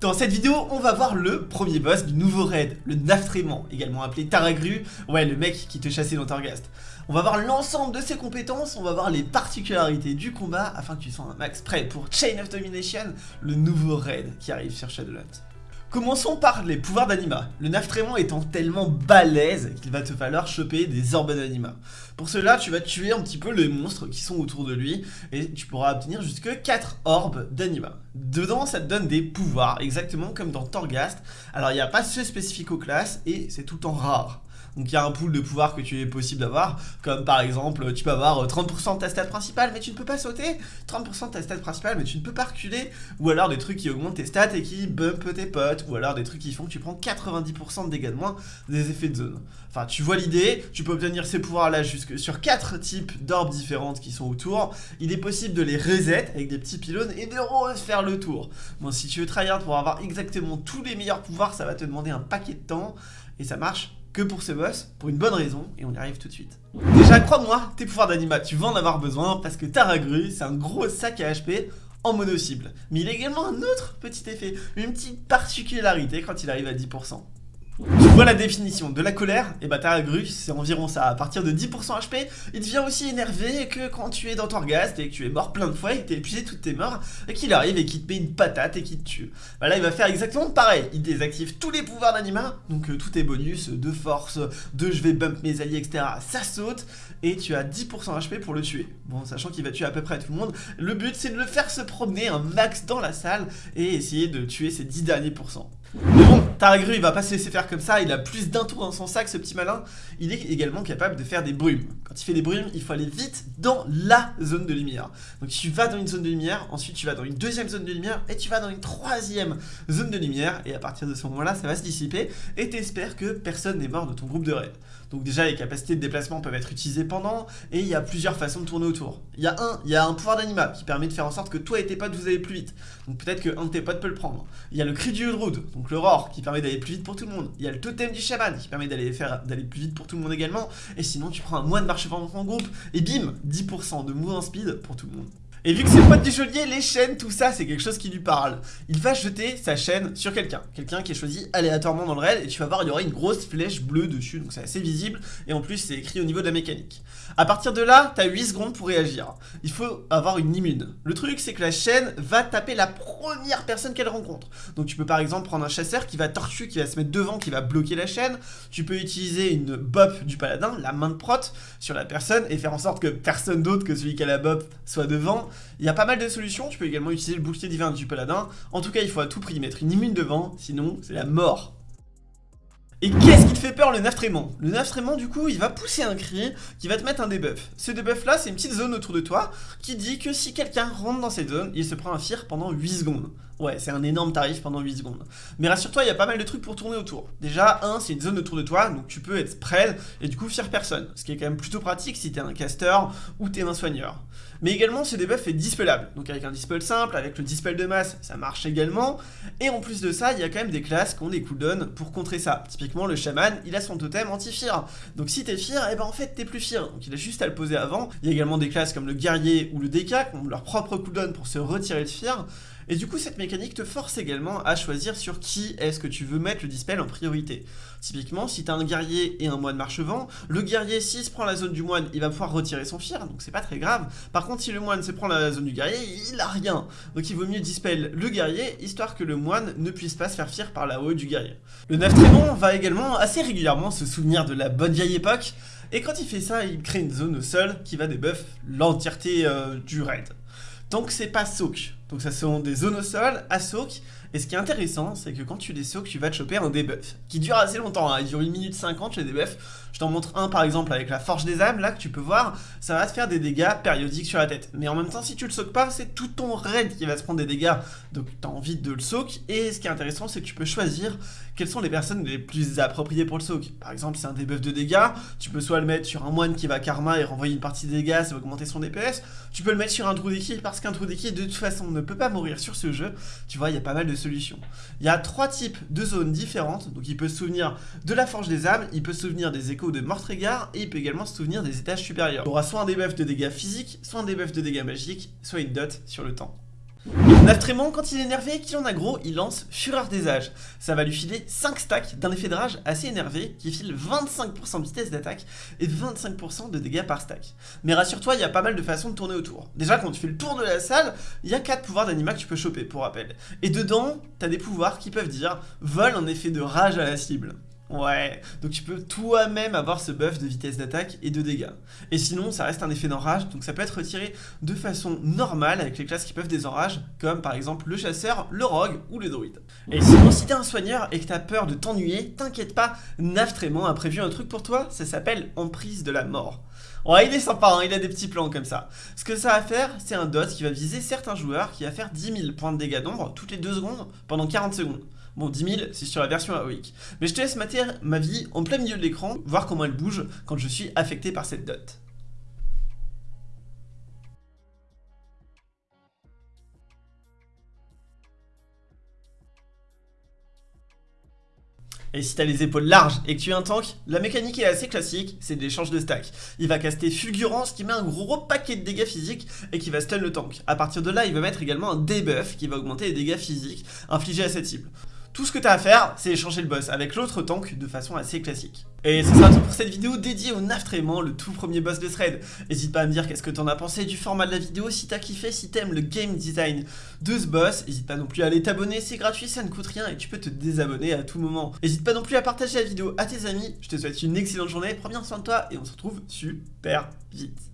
Dans cette vidéo, on va voir le premier boss du nouveau raid, le Naftrément, également appelé Taragru, ouais le mec qui te chassait dans Torghast. On va voir l'ensemble de ses compétences, on va voir les particularités du combat afin que tu sois un max prêt pour Chain of Domination, le nouveau raid qui arrive sur Shadowlands. Commençons par les pouvoirs d'anima, le Naftrémon étant tellement balèze qu'il va te falloir choper des orbes d'anima. Pour cela, tu vas tuer un petit peu les monstres qui sont autour de lui, et tu pourras obtenir jusque 4 orbes d'anima. Dedans, ça te donne des pouvoirs, exactement comme dans Torghast. Alors, il n'y a pas ceux spécifiques aux classes, et c'est tout le temps rare. Donc il y a un pool de pouvoirs que tu es possible d'avoir, comme par exemple, tu peux avoir 30% de ta stat principale, mais tu ne peux pas sauter, 30% de ta stat principale, mais tu ne peux pas reculer, ou alors des trucs qui augmentent tes stats et qui bump tes potes, ou alors des trucs qui font que tu prends 90% de dégâts de moins des effets de zone. Enfin, tu vois l'idée, tu peux obtenir ces pouvoirs-là jusque sur 4 types d'orbes différentes qui sont autour. Il est possible de les reset avec des petits pylônes et de refaire le tour. Bon, si tu veux tryhard pour avoir exactement tous les meilleurs pouvoirs, ça va te demander un paquet de temps, et ça marche que pour ce boss, pour une bonne raison, et on y arrive tout de suite. Déjà, crois-moi, tes pouvoirs d'anima, tu vas en avoir besoin, parce que Taragru, c'est un gros sac à HP en mono-cible. Mais il a également un autre petit effet, une petite particularité quand il arrive à 10%. Vois la définition de la colère Et bah Taragru, c'est environ ça, à partir de 10% HP, il devient aussi énervé que quand tu es dans Torghast et que tu es mort plein de fois et que t'es épuisé toutes tes morts, et qu'il arrive et qu'il te met une patate et qu'il te tue. Bah là il va faire exactement pareil, il désactive tous les pouvoirs d'anima, donc euh, tous tes bonus de force, de je vais bump mes alliés, etc. Ça saute, et tu as 10% HP pour le tuer. Bon, sachant qu'il va tuer à peu près tout le monde, le but c'est de le faire se promener un max dans la salle et essayer de tuer ces 10 derniers pourcents. Taragru il va pas se laisser faire comme ça, il a plus d'un tour dans son sac ce petit malin, il est également capable de faire des brumes. Quand il fait des brumes, il faut aller vite dans la zone de lumière. Donc tu vas dans une zone de lumière, ensuite tu vas dans une deuxième zone de lumière, et tu vas dans une troisième zone de lumière, et à partir de ce moment-là, ça va se dissiper, et t'espères que personne n'est mort de ton groupe de raid. Donc déjà, les capacités de déplacement peuvent être utilisées pendant, et il y a plusieurs façons de tourner autour. Il y a un, il y a un pouvoir d'anima qui permet de faire en sorte que toi et tes potes vous allez plus vite. Donc peut-être qu'un de tes potes peut le prendre. Il y a le cri du Udrud, donc le roar, qui permet d'aller plus vite pour tout le monde. Il y a le totem du chaman, qui permet d'aller plus vite pour tout le monde également. Et sinon, tu prends un moine marche dans ton groupe, et bim, 10% de mouvement speed pour tout le monde. Et vu que c'est le pote du geôlier, les chaînes, tout ça, c'est quelque chose qui lui parle. Il va jeter sa chaîne sur quelqu'un. Quelqu'un qui est choisi aléatoirement dans le raid, et tu vas voir, il y aura une grosse flèche bleue dessus, donc c'est assez visible, et en plus, c'est écrit au niveau de la mécanique. À partir de là, t'as 8 secondes pour réagir. Il faut avoir une immune. Le truc, c'est que la chaîne va taper la première personne qu'elle rencontre. Donc tu peux par exemple prendre un chasseur qui va tortuer, qui va se mettre devant, qui va bloquer la chaîne. Tu peux utiliser une bop du paladin, la main de prot, sur la personne, et faire en sorte que personne d'autre que celui qui a la bop soit devant. Il y a pas mal de solutions, tu peux également utiliser le bouclier divin du paladin. En tout cas, il faut à tout prix mettre une immune devant, sinon c'est la mort. Et qu'est-ce qui te fait peur le Naftrémon Le Naftrémon du coup il va pousser un cri qui va te mettre un debuff. Ce debuff là c'est une petite zone autour de toi qui dit que si quelqu'un rentre dans cette zone, il se prend un fire pendant 8 secondes. Ouais, c'est un énorme tarif pendant 8 secondes. Mais rassure-toi, il y a pas mal de trucs pour tourner autour. Déjà, un, c'est une zone autour de toi, donc tu peux être spread et du coup faire personne. Ce qui est quand même plutôt pratique si t'es un caster ou t'es un soigneur. Mais également, ce debuff est dispellable. Donc avec un dispel simple, avec le dispel de masse, ça marche également. Et en plus de ça, il y a quand même des classes qui ont des cooldowns pour contrer ça. Le chaman, il a son totem anti-fear. Donc si t'es fear, et eh ben en fait t'es plus fear. Donc il a juste à le poser avant. Il y a également des classes comme le guerrier ou le DK qui ont leur propre cooldown pour se retirer de fear. Et du coup, cette mécanique te force également à choisir sur qui est-ce que tu veux mettre le dispel en priorité. Typiquement, si tu as un guerrier et un moine marchevent, le guerrier, s'il se prend la zone du moine, il va pouvoir retirer son fire, donc c'est pas très grave. Par contre, si le moine se prend la zone du guerrier, il a rien. Donc il vaut mieux dispel le guerrier, histoire que le moine ne puisse pas se faire fire par la haut du guerrier. Le neuf trémon va également assez régulièrement se souvenir de la bonne vieille époque, et quand il fait ça, il crée une zone au sol qui va débuff l'entièreté euh, du raid. Donc c'est pas soak. Donc ça sont des zones au sol à soak. Et ce qui est intéressant, c'est que quand tu les soak, tu vas te choper un debuff. Qui dure assez longtemps, hein. il dure 1 minute 50 les debuffs. Je t'en montre un par exemple avec la Forge des âmes, là que tu peux voir, ça va te faire des dégâts périodiques sur la tête. Mais en même temps, si tu le soak pas, c'est tout ton raid qui va se prendre des dégâts. Donc tu as envie de le soak. Et ce qui est intéressant, c'est que tu peux choisir quelles sont les personnes les plus appropriées pour le soak. Par exemple, c'est un debuff de dégâts, tu peux soit le mettre sur un moine qui va karma et renvoyer une partie des dégâts, ça va augmenter son DPS. Tu peux le mettre sur un trou d'équipe parce qu'un trou d'équipe de toute façon ne peut pas mourir sur ce jeu. Tu vois, il y a pas mal de solutions. Il y a trois types de zones différentes. Donc il peut se souvenir de la Forge des âmes, il peut se souvenir des échos de Mortrégar et il peut également se souvenir des étages supérieurs. Il aura soit un debuff de dégâts physiques, soit un debuff de dégâts magiques, soit une dot sur le temps. Naftrémon, quand il est énervé et qu'il en a gros, il lance Fureur des âges. Ça va lui filer 5 stacks d'un effet de rage assez énervé qui file 25% de vitesse d'attaque et 25% de dégâts par stack. Mais rassure-toi, il y a pas mal de façons de tourner autour. Déjà, quand tu fais le tour de la salle, il y a 4 pouvoirs d'anima que tu peux choper, pour rappel. Et dedans, t'as des pouvoirs qui peuvent dire Vol en effet de rage à la cible. Ouais, donc tu peux toi-même avoir ce buff de vitesse d'attaque et de dégâts. Et sinon, ça reste un effet d'enrage, donc ça peut être retiré de façon normale avec les classes qui peuvent désenrage, comme par exemple le chasseur, le rogue ou le druide. Et sinon, si t'es un soigneur et que t'as peur de t'ennuyer, t'inquiète pas, Naftrémon a prévu un truc pour toi, ça s'appelle Emprise de la mort. Ouais, il est sympa, hein, il a des petits plans comme ça. Ce que ça va faire, c'est un dot qui va viser certains joueurs qui va faire 10 000 points de dégâts d'ombre toutes les 2 secondes pendant 40 secondes. Bon, 10 000, c'est sur la version AOIC. Mais je te laisse mater ma vie en plein milieu de l'écran, voir comment elle bouge quand je suis affecté par cette dot. Et si t'as les épaules larges et que tu es un tank, la mécanique est assez classique, c'est de l'échange de stack. Il va caster Fulgurance qui met un gros paquet de dégâts physiques et qui va stun le tank. A partir de là, il va mettre également un debuff qui va augmenter les dégâts physiques infligés à cette cible. Tout ce que tu as à faire, c'est échanger le boss avec l'autre tank de façon assez classique. Et ce sera tout pour cette vidéo dédiée au Naftrément, le tout premier boss de thread. N'hésite pas à me dire qu'est-ce que t'en as pensé du format de la vidéo, si t'as kiffé, si t'aimes le game design de ce boss. N'hésite pas non plus à aller t'abonner, c'est gratuit, ça ne coûte rien et tu peux te désabonner à tout moment. N'hésite pas non plus à partager la vidéo à tes amis. Je te souhaite une excellente journée, prends bien soin de toi et on se retrouve super vite.